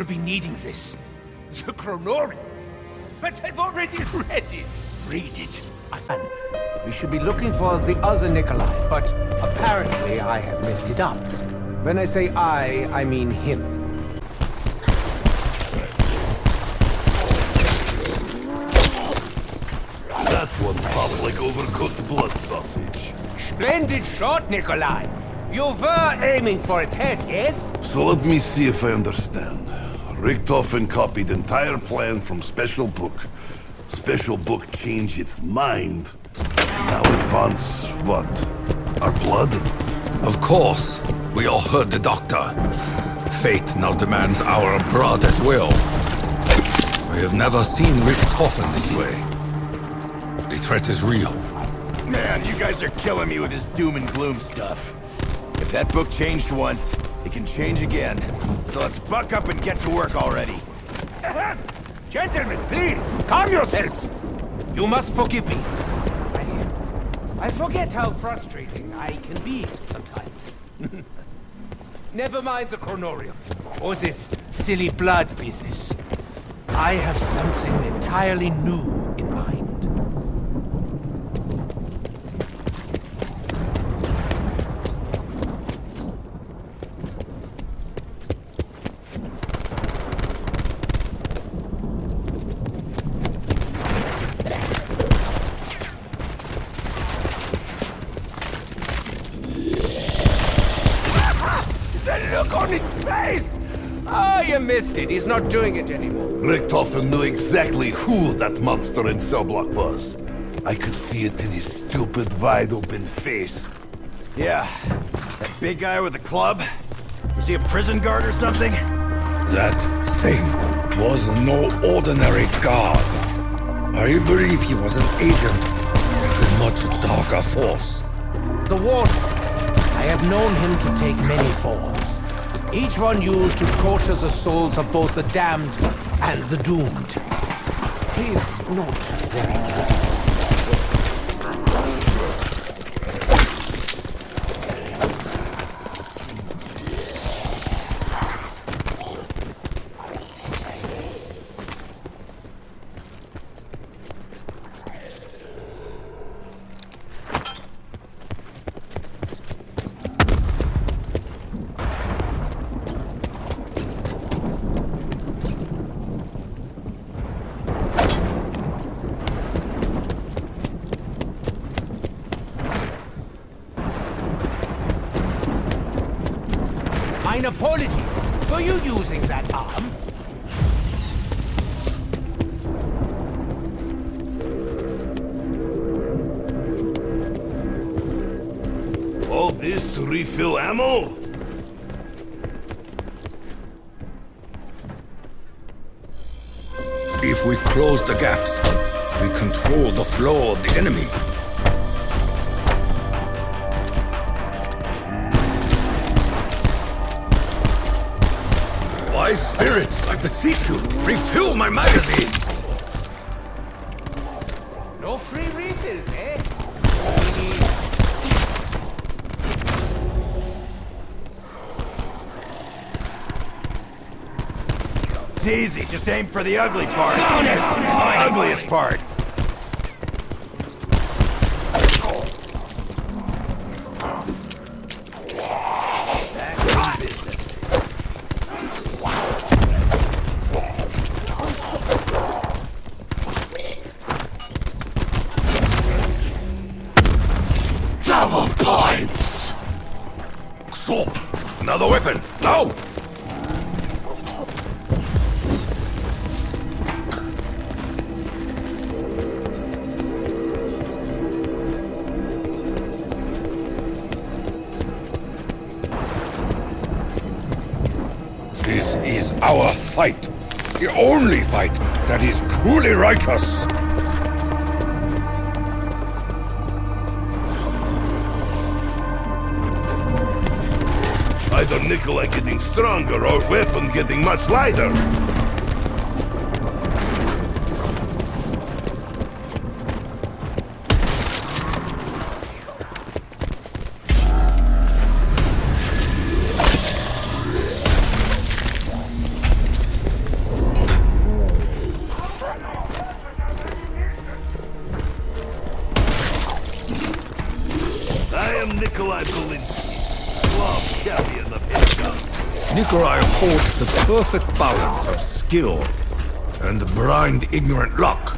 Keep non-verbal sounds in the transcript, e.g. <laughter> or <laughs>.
You'll be needing this. The Kronorium. But I've already <laughs> read it. Read it. And we should be looking for the other Nikolai, but apparently I have messed it up. When I say I, I mean him. That's one pop like overcooked blood sausage. Splendid shot, Nikolai. You were aiming for its head, eh, yes? So let me see if I understand. Richtofen copied entire plan from Special Book. Special Book changed its mind. Now it wants, what? Our blood? Of course. We all heard the doctor. Fate now demands our blood as well. We have never seen Richtofen this way. The threat is real. Man, you guys are killing me with this doom and gloom stuff. If that book changed once, it can change again. So let's buck up and get to work already. Gentlemen, please, calm yourselves. You must forgive me. I, I forget how frustrating I can be sometimes. <laughs> Never mind the Kronorium, or this silly blood business. I have something entirely new in mind. The look on its face! Oh, you missed it. He's not doing it anymore. Richtofen knew exactly who that monster in cell block was. I could see it in his stupid, wide-open face. Yeah, that big guy with the club? Was he a prison guard or something? That thing was no ordinary guard. I believe he was an agent of a much darker force. The Warden. I have known him to take many forms. Each one used to torture the souls of both the damned and the doomed. He's not very good. Mine apologies. Were you using that arm? All this to refill ammo? If we close the gaps, we control the flow of the enemy. Wise spirits, I beseech you, refill my magazine! No free refills, eh? It's easy, just aim for the ugly part. The ugliest part. Another weapon, No! This is our fight. The only fight that is truly righteous. Either Nikolai getting stronger or weapon getting much lighter. I am Nikolai Belinsky. Nikolai holds the perfect balance of skill and blind ignorant luck.